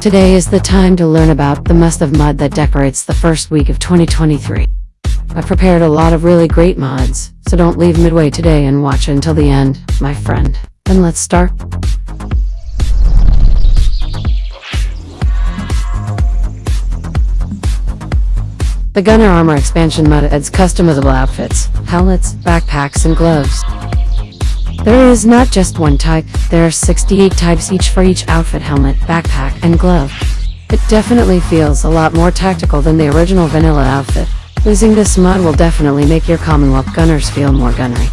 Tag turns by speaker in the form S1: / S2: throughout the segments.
S1: Today is the time to learn about the must of mod that decorates the first week of 2023. I've prepared a lot of really great mods, so don't leave midway today and watch until the end, my friend. Then let's start. The Gunner Armor expansion mod adds customizable outfits, helmets, backpacks, and gloves. Is not just one type, there are 68 types each for each outfit, helmet, backpack, and glove. It definitely feels a lot more tactical than the original vanilla outfit. Using this mod will definitely make your Commonwealth gunners feel more gunnery.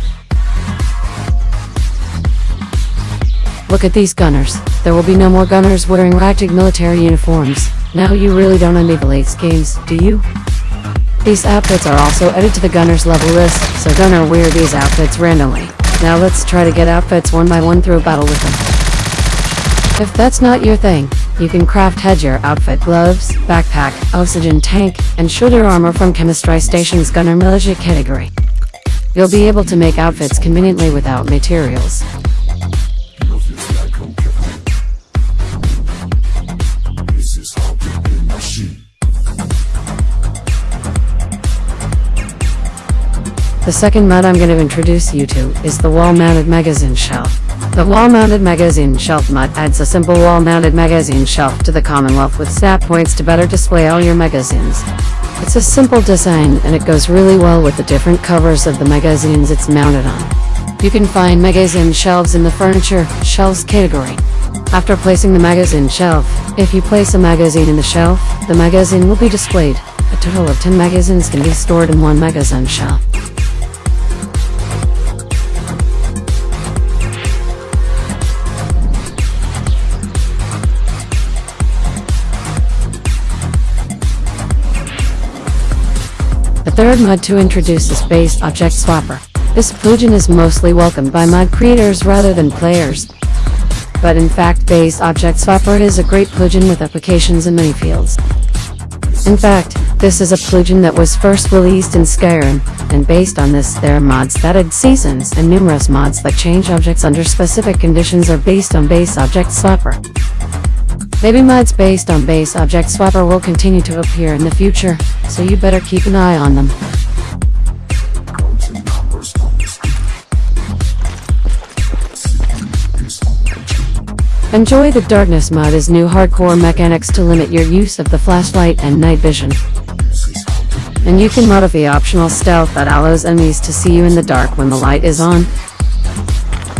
S1: Look at these gunners. There will be no more gunners wearing ragged military uniforms. Now you really don't envy the late games, do you? These outfits are also added to the gunner's level list, so gunner wear these outfits randomly. Now let's try to get outfits one by one through a battle with them. If that's not your thing, you can craft headgear, outfit, gloves, backpack, oxygen tank, and shoulder armor from Chemistry Station's Gunner Militia category. You'll be able to make outfits conveniently without materials. The second mod I'm going to introduce you to is the wall-mounted magazine shelf. The wall-mounted magazine shelf mod adds a simple wall-mounted magazine shelf to the Commonwealth with snap points to better display all your magazines. It's a simple design and it goes really well with the different covers of the magazines it's mounted on. You can find magazine shelves in the furniture shelves category. After placing the magazine shelf, if you place a magazine in the shelf, the magazine will be displayed. A total of 10 magazines can be stored in one magazine shelf. Third mod to introduce is Base Object Swapper. This plugin is mostly welcomed by mod creators rather than players. But in fact Base Object Swapper is a great plugin with applications in many fields. In fact, this is a plugin that was first released in Skyrim, and based on this there are mods that add seasons and numerous mods that change objects under specific conditions are based on Base Object Swapper. Maybe mods based on Base Object Swapper will continue to appear in the future, so you better keep an eye on them. Enjoy the Darkness mod as new hardcore mechanics to limit your use of the flashlight and night vision. And you can modify optional stealth that allows enemies to see you in the dark when the light is on.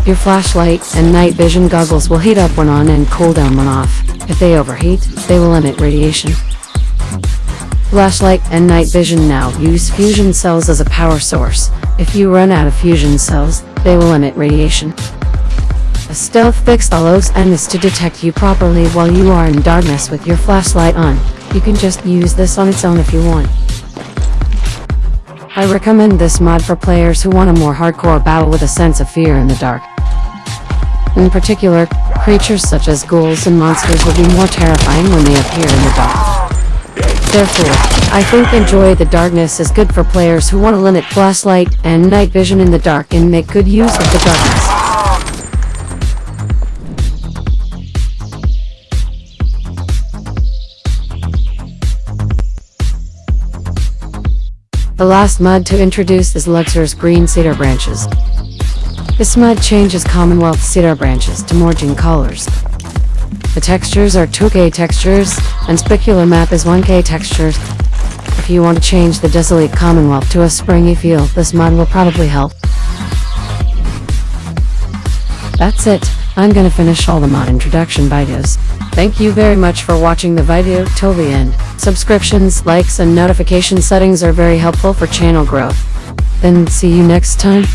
S1: Your flashlight and night vision goggles will heat up when on and cool down when off. If they overheat, they will emit radiation. Flashlight and night vision now use fusion cells as a power source. If you run out of fusion cells, they will emit radiation. A stealth fix allows enemies to detect you properly while you are in darkness with your flashlight on. You can just use this on its own if you want. I recommend this mod for players who want a more hardcore battle with a sense of fear in the dark. In particular, creatures such as ghouls and monsters will be more terrifying when they appear in the dark. Therefore, I think Enjoy the Darkness is good for players who want to limit flashlight and night vision in the dark and make good use of the darkness. The last mod to introduce is Luxor's Green Cedar Branches. This mod changes Commonwealth cedar branches to Morging colors. The textures are 2K textures, and specular map is 1K textures. If you want to change the desolate Commonwealth to a springy feel, this mod will probably help. That's it, I'm gonna finish all the mod introduction videos. Thank you very much for watching the video till the end. Subscriptions, likes and notification settings are very helpful for channel growth. Then see you next time.